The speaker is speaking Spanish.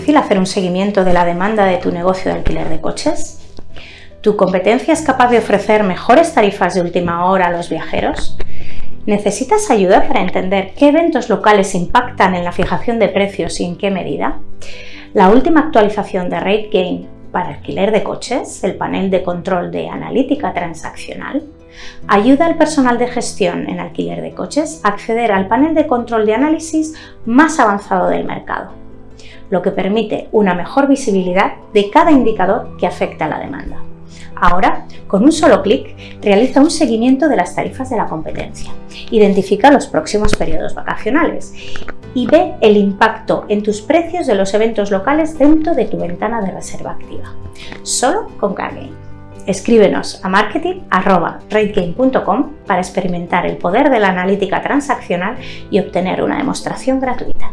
difícil hacer un seguimiento de la demanda de tu negocio de alquiler de coches? ¿Tu competencia es capaz de ofrecer mejores tarifas de última hora a los viajeros? ¿Necesitas ayuda para entender qué eventos locales impactan en la fijación de precios y en qué medida? La última actualización de RateGain para alquiler de coches, el panel de control de analítica transaccional, ayuda al personal de gestión en alquiler de coches a acceder al panel de control de análisis más avanzado del mercado, lo que permite una mejor visibilidad de cada indicador que afecta a la demanda. Ahora, con un solo clic, realiza un seguimiento de las tarifas de la competencia, identifica los próximos periodos vacacionales y ve el impacto en tus precios de los eventos locales dentro de tu ventana de reserva activa, solo con CarGame. Escríbenos a marketing.rategame.com para experimentar el poder de la analítica transaccional y obtener una demostración gratuita.